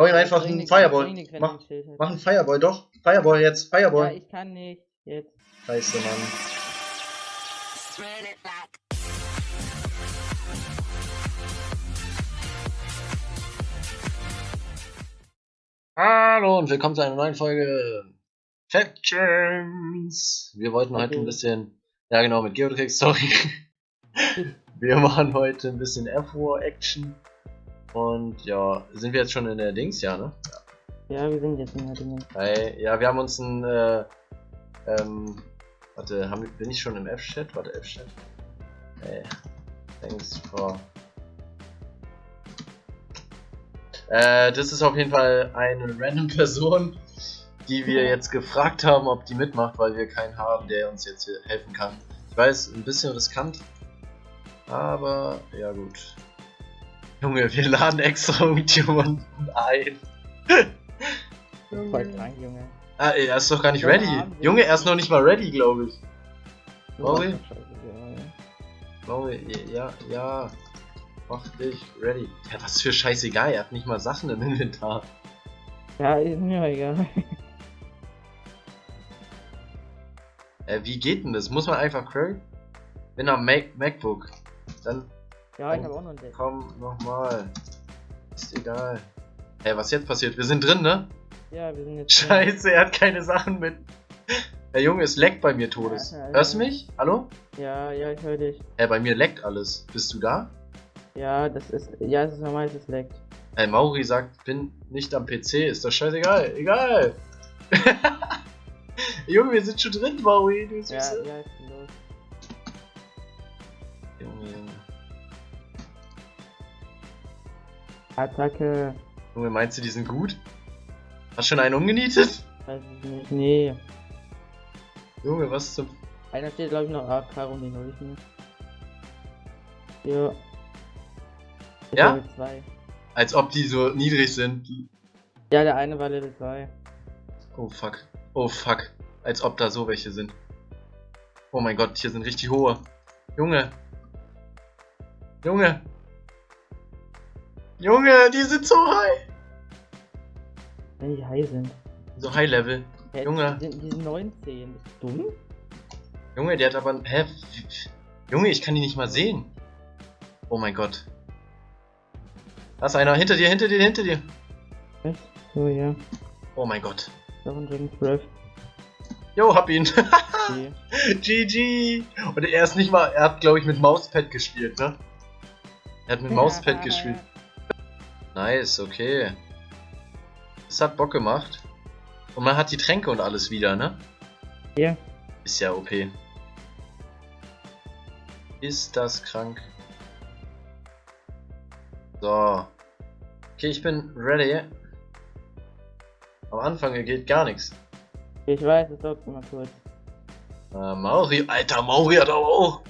Hau ihm einfach einen Fireball. Mach, mach einen Fireball, doch. Fireball jetzt, Fireball. Ja, ich kann nicht. Jetzt. Scheiße, Mann. Hallo und willkommen zu einer neuen Folge Factions. Wir wollten heute ein bisschen, ja genau, mit Geotrix, sorry. Wir machen heute ein bisschen F-War-Action. Und ja, sind wir jetzt schon in der Dings, ja, ne? Ja, wir sind jetzt in der Dings. Hey, ja, wir haben uns ein, äh, ähm, warte, haben, bin ich schon im F-Chat? Warte, F-Chat. Hey, thanks for... Äh, das ist auf jeden Fall eine random Person, die wir jetzt gefragt haben, ob die mitmacht, weil wir keinen haben, der uns jetzt helfen kann. Ich weiß, ein bisschen riskant, aber ja gut. Junge, wir laden extra irgendjemanden ein. Voll krank, Junge. Ah, er ist doch gar nicht ready. Junge, er ist noch nicht mal ready, glaube ich. Mauri? Mauri, ja, ja. Mach dich ready. Ja, was für scheißegal, er hat nicht mal Sachen im Inventar. Ja, ist mir egal. Äh, wie geht denn das? Muss man einfach query? Bin am Mac MacBook. Dann ja, ich habe auch noch einen Komm, nochmal. Ist egal. Hey, was jetzt passiert? Wir sind drin, ne? Ja, wir sind jetzt Scheiße, drin. er hat keine Sachen mit. Der Junge, es leckt bei mir Todes. Ja, Hörst du mich? Hallo? Ja, ja, ich höre dich. Hey, bei mir leckt alles. Bist du da? Ja, das ist. Ja, es ist normal, es leckt. Hey, Mauri sagt, bin nicht am PC. Ist doch scheißegal. Egal. Junge, wir sind schon drin, Mauri. Du ja, ja, ich bin los. Junge, Attacke. Junge, meinst du, die sind gut? Hast schon einen umgenietet? Weiß ich nicht. Nee. Junge, was zum... Einer steht, glaube ich, noch AK und den hol ich mir. Ja. Ich ja? Level 2. Als ob die so niedrig sind. Ja, der eine war Level 2. Oh fuck. Oh fuck. Als ob da so welche sind. Oh mein Gott, hier sind richtig hohe. Junge. Junge. Junge, die sind so high. Wenn die high sind. So high level. Hä, Junge. Die sind, die sind 19. Bist du dumm? Junge, der hat aber. Hä? Junge, ich kann die nicht mal sehen. Oh mein Gott. Da ist einer. Hinter dir, hinter dir, hinter dir. Echt? So, ja. Oh mein Gott. Jo, hab ihn. GG. Und er ist nicht mal. Er hat, glaube ich, mit Mauspad gespielt, ne? Er hat mit Mauspad gespielt. Nice, okay. Das hat Bock gemacht. Und man hat die Tränke und alles wieder, ne? Ja. Ist ja OP. Ist das krank? So. Okay, ich bin ready. Am Anfang geht gar nichts. Ich weiß, es dauert immer kurz. Äh, Mauri, alter Mauri hat aber auch.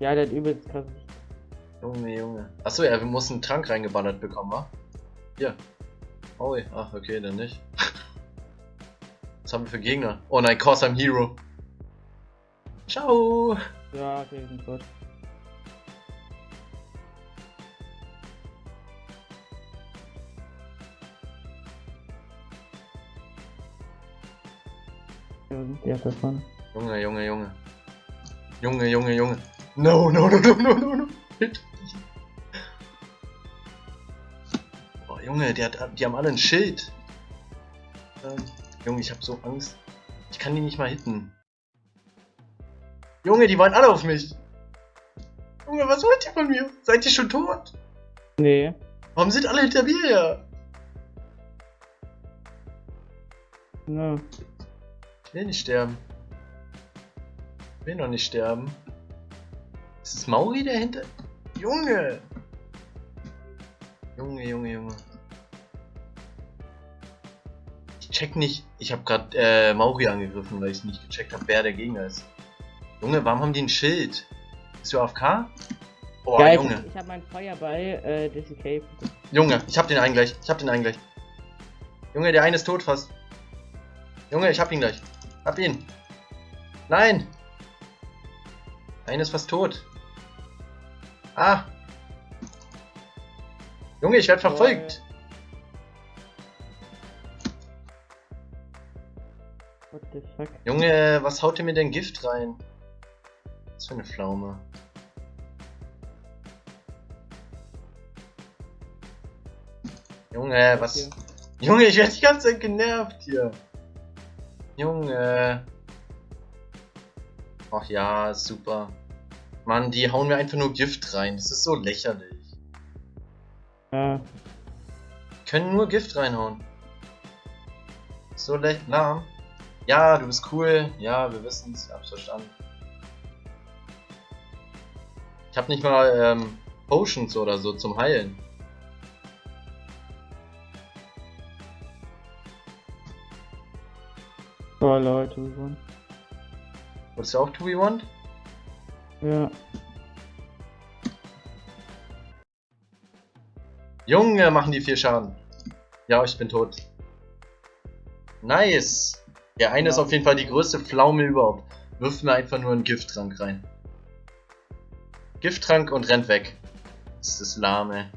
Ja, der hat übelst krass Junge, Junge. Achso, ja, wir mussten einen Trank reingeballert bekommen, wa? Hier. Oh, ach, okay, dann nicht. Was haben wir für Gegner? Oh nein, Cause I'm Hero. Ciao. Ja, okay, sind gut. Ja, davon. Junge, Junge, Junge. Junge, Junge, Junge. No, no, no, no, no, no, no. Oh, Junge, die, hat, die haben alle ein Schild. Ähm, Junge, ich hab so Angst. Ich kann die nicht mal hitten. Junge, die wollen alle auf mich. Junge, was wollt ihr von mir? Seid ihr schon tot? Nee. Warum sind alle hinter mir her? No. Ich will nicht sterben. Ich will noch nicht sterben. Ist es Mauri dahinter? Junge! Junge, Junge, Junge. Ich check nicht. Ich habe gerade äh, Mauri angegriffen, weil ich nicht gecheckt habe, wer der Gegner ist. Junge, warum haben die ein Schild? Bist du AFK? Oh, ja, Junge. Ich, ich habe meinen Feuerball äh, disescape. Junge, ich hab den einen gleich. Ich hab den einen gleich. Junge, der eine ist tot fast. Junge, ich hab ihn gleich. Hab ihn. Nein! Einer ist fast tot. Ah. Junge, ich werde verfolgt. What the fuck? Junge, was haut ihr mir denn Gift rein? Was für eine Pflaume. Junge, was... Hier. Junge, ich werde die ganze Zeit genervt hier. Junge. Ach ja, super. Mann, die hauen mir einfach nur Gift rein. Das ist so lächerlich. Ja. Können nur Gift reinhauen. So lahm. Ja, du bist cool. Ja, wir wissen es. Hab's verstanden. Ich hab nicht mal ähm, Potions oder so zum Heilen. Oh Leute, we won. Wolltest du auch 2v1? Ja. Junge, machen die viel Schaden. Ja, ich bin tot. Nice. Der eine ja. ist auf jeden Fall die größte Pflaume überhaupt. Wirft mir einfach nur einen Gifttrank rein. Gifttrank und rennt weg. Das ist lahme.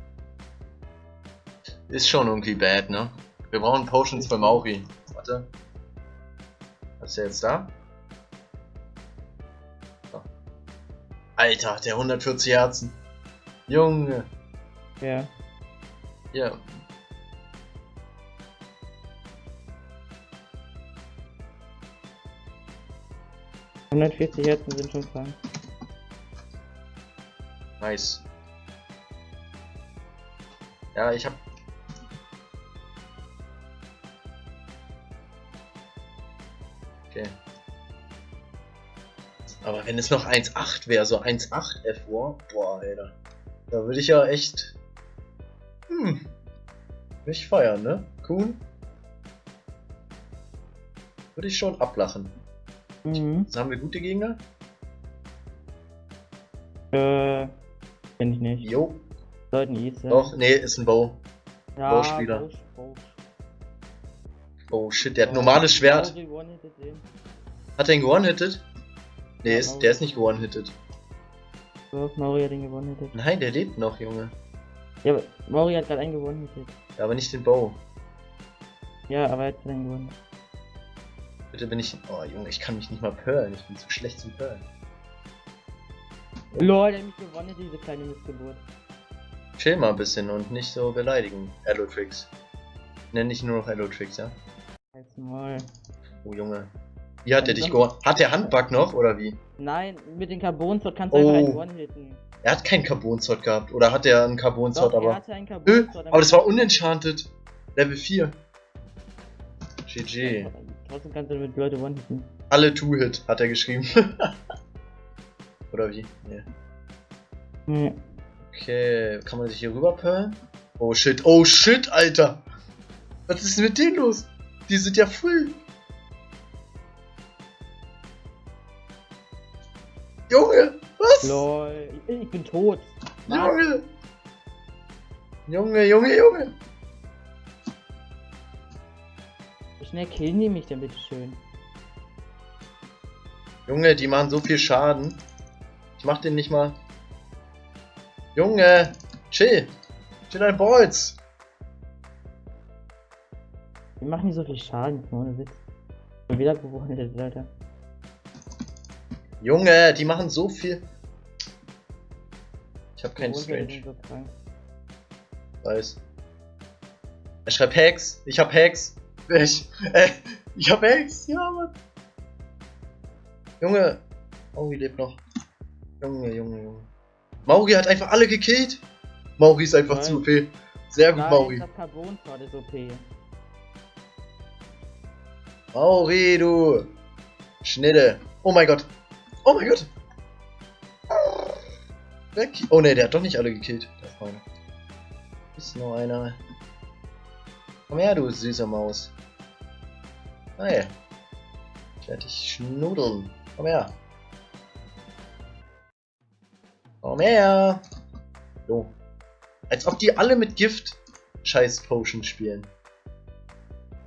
Ist schon irgendwie bad, ne? Wir brauchen Potions für Mauri. Warte. Was ist der jetzt da? Alter, der 140 Herzen. Junge. Ja. Ja. Hundertvierzig Herzen sind schon krank. Nice. Ja, ich hab Okay. Aber wenn es noch 1,8 wäre, so 1,8 F4, boah, Alter. Da würde ich ja echt. Hm. Nicht feiern, ne? Kuhn? Würde ich schon ablachen. Mhm. Jetzt haben wir gute Gegner? Äh. Kenn ich nicht. Jo. Sollten East Doch, nee, ist ein Bow. Ja, Bow-Spieler. Bow, Bow. Oh shit, der hat normales Schwert. One-hitted. Hat er ihn gewone-hitted? Nee, Ja, ist, der ist nicht gewone-hitted. So, Mauri hat den gewonnen. Nein, der lebt noch, Junge. Ja, aber Mauri hat gerade einen gewonnen. Ja, aber nicht den Bow. Ja, aber er hat einen gewonnen. Bitte bin ich. Oh, Junge, ich kann mich nicht mal pearlen. Ich bin zu schlecht zum Pearlen. Lol, der hat mich gewonnen, diese kleine Missgeburt. Chill mal ein bisschen und nicht so beleidigen. Allotrix. Nenn dich nur noch Allotrix, ja? Halt's Maul. Oh, Junge. Wie hat der dich gewonnen? Hat der Handbug noch oder wie? Nein, mit dem Carbon-Sword kannst du Oh. einfach einen One-hitten. Er hat keinen Carbon-Sword gehabt. Oder hat er einen Carbon-Sword, Doch, er aber. hatte einen Ö, Carbon-Sword. aber das war unenchanted. Level 4. GG. Trotzdem kannst du mit Leute One-hitten. Alle Two-Hit, hat er geschrieben. oder wie? Nee. Nee. Okay, kann man sich hier rüber pearlen? Oh shit, oh shit, Alter! Was ist denn mit denen los? Die sind ja full. Junge, was? Lol, ich, ich bin tot. Junge! Junge, Junge, Junge! Wie schnell killen die mich denn bitte schön? Junge, die machen so viel Schaden. Ich mach den nicht mal. Junge! Chill! Chill dein Balls! Die machen nicht so viel Schaden, ohne Witz. Und wieder gewonnen, Alter. Junge, die machen so viel. Ich hab keinen Strange. Weiß. Er schreibt Hacks. Ich hab Hacks. Ich, äh, ich hab Hacks. Ja, Mann. Junge. Mauri lebt noch. Junge, Junge, Junge. Mauri hat einfach alle gekillt. Mauri ist einfach Nein. zu OP. Sehr gut, Nein, Mauri. das Carbon-Sword ist OP. Mauri, du. Schnitte. Oh mein Gott. Oh mein Gott. Weg. Oh ne, der hat doch nicht alle gekillt. Der Freund. Ist noch einer. Komm her, du süße Maus. Hey. Ich werde dich schnudeln. Komm her. Komm her. So. Als ob die alle mit Gift Scheiß Potion spielen.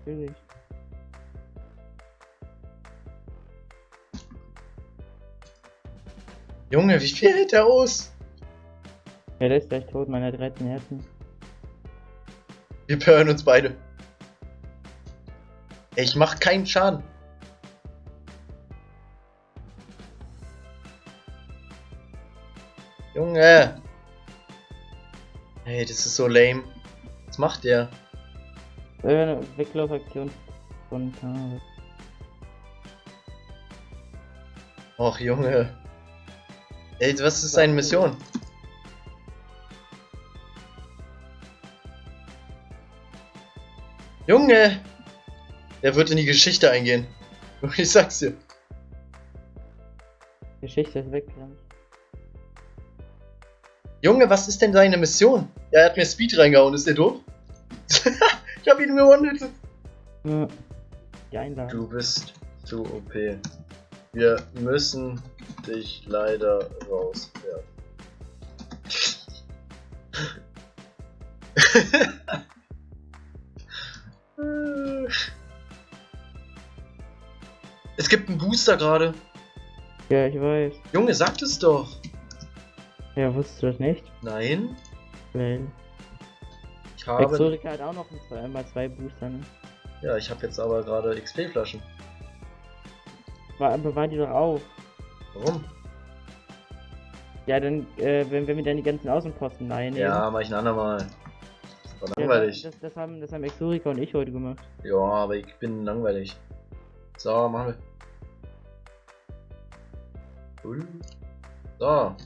Natürlich. Junge, wie viel hält der aus? Ja, der ist gleich tot, meine 13 Herzen. Wir hören uns beide. Ich mach keinen Schaden. Junge! Ey, das ist so lame. Was macht der? Äh, Weglaufaktion spontan. Och Junge. Ey, was ist seine Mission? Junge! Der wird in die Geschichte eingehen. Ich sag's dir. Geschichte ist weg. Ja. Junge, was ist denn seine Mission? Ja, er hat mir Speed reingehauen, ist der doof? ich hab ihn gewonnen. Ja. Du bist zu OP. Wir müssen dich leider rauswerfen. es gibt einen Booster gerade. Ja, ich weiß. Junge, sag es doch. Ja, wusstest du das nicht? Nein, Weil. ich habe. Exotica hat auch noch ein zwei, einmal zwei Booster, ne? Ja, ich habe jetzt aber gerade XP-Flaschen. War, bewahr die doch auf. Warum? Ja, dann, äh, wenn, wenn wir dann die ganzen Außenposten leihen. Ja, mach ich ein andermal. Das war Ja, langweilig. das, das, haben, das haben Exotica und ich heute gemacht. Ja, aber ich bin langweilig. So, machen wir. So. Habe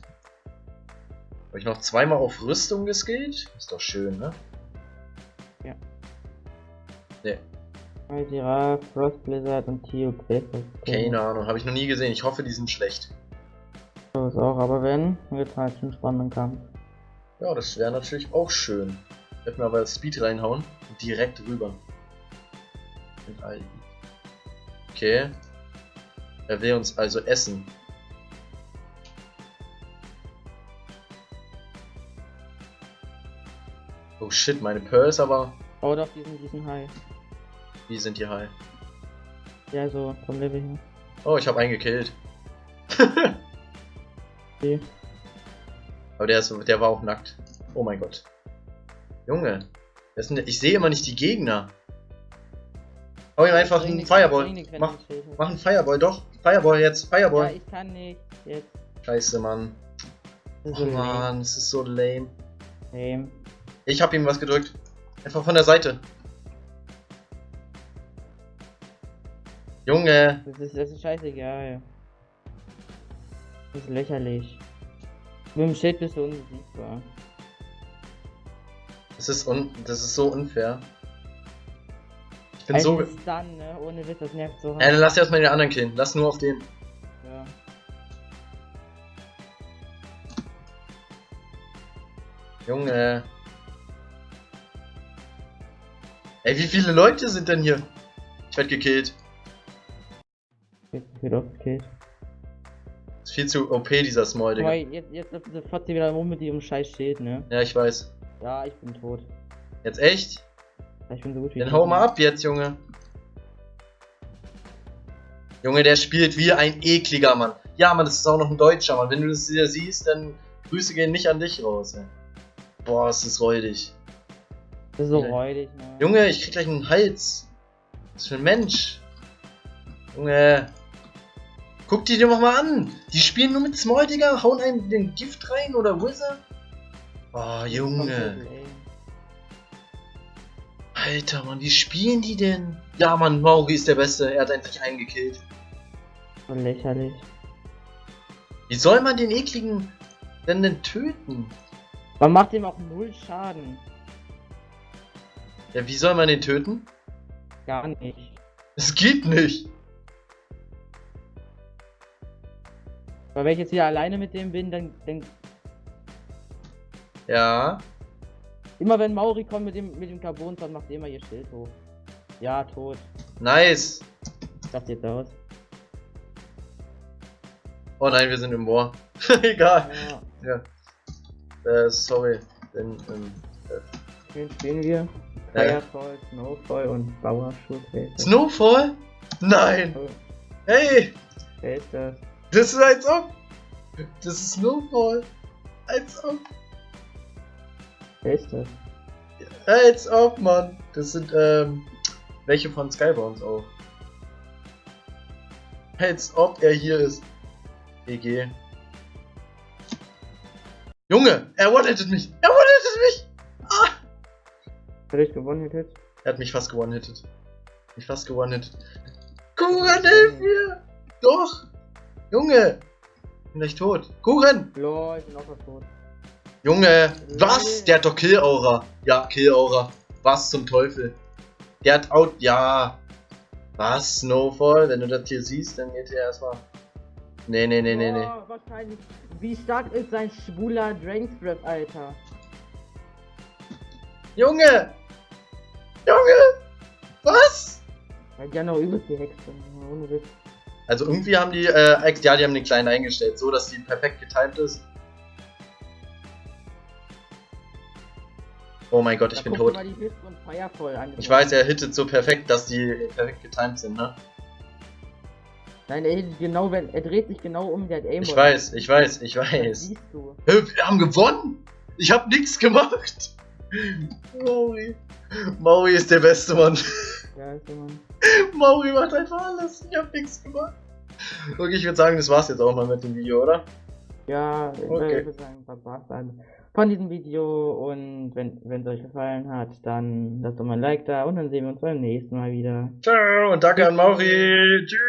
ich noch zweimal auf Rüstung geskillt? Ist doch schön, ne? Ja. Ne, Aldira, Frost Blizzard und Tio Quest. keine Ahnung. Habe ich noch nie gesehen. Ich hoffe, die sind schlecht. So ist auch, aber wenn, wird halt schon spannenden Kampf. Ja, das wäre natürlich auch schön. Ich werde mir aber Speed reinhauen und direkt rüber. Okay. Er will uns also essen. Oh shit, meine Pearl ist aber. Oh doch, diesen, diesen High. Wie sind die high? Ja, so, vom Level her. Oh, ich habe einen gekillt. Okay. Aber der, ist, der war auch nackt. Oh mein Gott. Junge. denn? Ich sehe immer nicht die Gegner. Hau ihm einfach einen Fireball. Mach, mach einen Fireball, doch. Fireball jetzt, Ja, Fireball. ich kann nicht. Jetzt. Scheiße, Mann. Oh so Mann, das ist so lame. lame. Ich hab ihm was gedrückt. Einfach von der Seite. Junge. Das ist, das ist scheißegal. Das ist lächerlich. Mit dem Schild bist du unbesiegbar. Das ist, un das ist so unfair. Ich bin Ein so. Stun, ne? Ohne Witz, das nervt so hart. Äh, dann lass erstmal den anderen killen. Lass nur auf den. Ja. Junge. Ey, wie viele Leute sind denn hier? Ich werd gekillt. Jetzt wird aufgekillt. Ist viel zu OP, dieser Small, Digga. jetzt, jetzt läuft diese Fotze wieder rum mit ihrem scheiß Schild, ne? Ja, ich weiß. Ja, ich bin tot. Jetzt echt? Ich bin so gut wie Dann hau mal ab jetzt, Junge. Junge, der spielt wie ein ekliger Mann. Ja, Mann, das ist auch noch ein Deutscher, Mann. Wenn du das hier siehst, dann Grüße gehen nicht an dich raus, ey. Boah, ist das räudig. Das ist so räudig, ne? Junge, ich krieg gleich einen Hals. Was für ein Mensch. Junge. Guck die dir doch mal an. Die spielen nur mit Small, Digga. Hauen einem den Gift rein oder Wizard. Oh, Junge. Alter, Mann, wie spielen die denn? Ja, Mann, Mauri ist der Beste. Er hat endlich einen gekillt. Lächerlich. Wie soll man den ekligen denn denn töten? Man macht ihm auch null Schaden. Ja, wie soll man den töten? Gar nicht. Es geht nicht. Weil wenn ich jetzt wieder alleine mit dem bin, dann, dann Ja. immer wenn Mauri kommt mit dem mit dem Carbon, dann macht er immer ihr Schild hoch. Ja, tot. Nice. Dachte jetzt aus. Oh nein, wir sind im Moor. Egal. Ja, Äh, sorry. Denn, ähm, wen spielen wir? Äh. Firefall, Snowfall und das? Snowfall? Nein. Oh, Hey, Wer ist das? Das ist als ob. Das ist Snowfall. Als ob. Wer ist das? Als ob, Mann. Das sind, ähm, welche von Skybounds auch. Als ob er hier ist. EG. Junge, er one-hittet mich. Er one-hittet mich. Hat ich gewonnen hättet? Er hat mich fast gewonnen-hittet. Mich fast gewonnen-hittet. Kuchen, hilf mir. Doch. Junge. Bin gleich tot. Kuchen. Lol, ich bin auch fast tot. Junge. Was? Der hat doch Kill-Aura. Ja, Kill-Aura. Was zum Teufel? Der hat out. Ja. Was? Snowfall? Wenn du das hier siehst, dann geht er erstmal. Nee, nee, nee, nee, nee. Oh, wahrscheinlich. Wie stark ist sein schwuler Dragon's Breath, Alter? Junge! Junge! Was? Ja, die haben noch übelst die Hexe. Ohne Witz. Also irgendwie haben die, äh, ja, die haben den kleinen eingestellt, so dass die perfekt getimed ist. Oh mein Gott, ich Da bin tot. Ich weiß, er hittet so perfekt, dass die perfekt getimed sind, ne? Nein, er hittet genau, wenn er dreht sich genau um, der hat Aimbot. Ich weiß, ich weiß, ich Das weiß. siehst du. Wir haben gewonnen! Ich hab nichts gemacht! Maui. Maui ist der beste Mann. Ist immer. Maui macht einfach alles. Ich hab nichts gemacht. Okay, ich würde sagen, das war's jetzt auch mal mit dem Video, oder? Ja, ich Okay. würde sagen, das war's dann von diesem Video und wenn es euch gefallen hat, dann lasst doch mal ein Like da und dann sehen wir uns beim nächsten Mal wieder. Ciao und danke an Mauri. Tschüss.